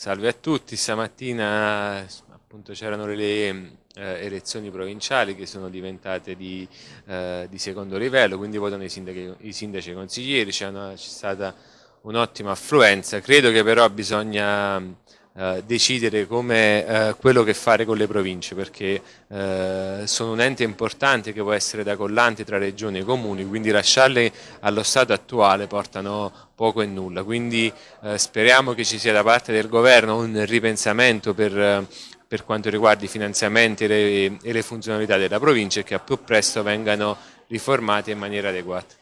Salve a tutti, stamattina c'erano le eh, elezioni provinciali che sono diventate di, eh, di secondo livello, quindi votano i sindaci, i sindaci e i consiglieri, c'è stata un'ottima affluenza, credo che però bisogna eh, decidere come eh, quello che fare con le province perché eh, sono un ente importante che può essere da collante tra regioni e comuni quindi lasciarle allo stato attuale portano poco e nulla quindi eh, speriamo che ci sia da parte del governo un ripensamento per per quanto riguarda i finanziamenti e le, e le funzionalità della provincia e che a più presto vengano riformati in maniera adeguata.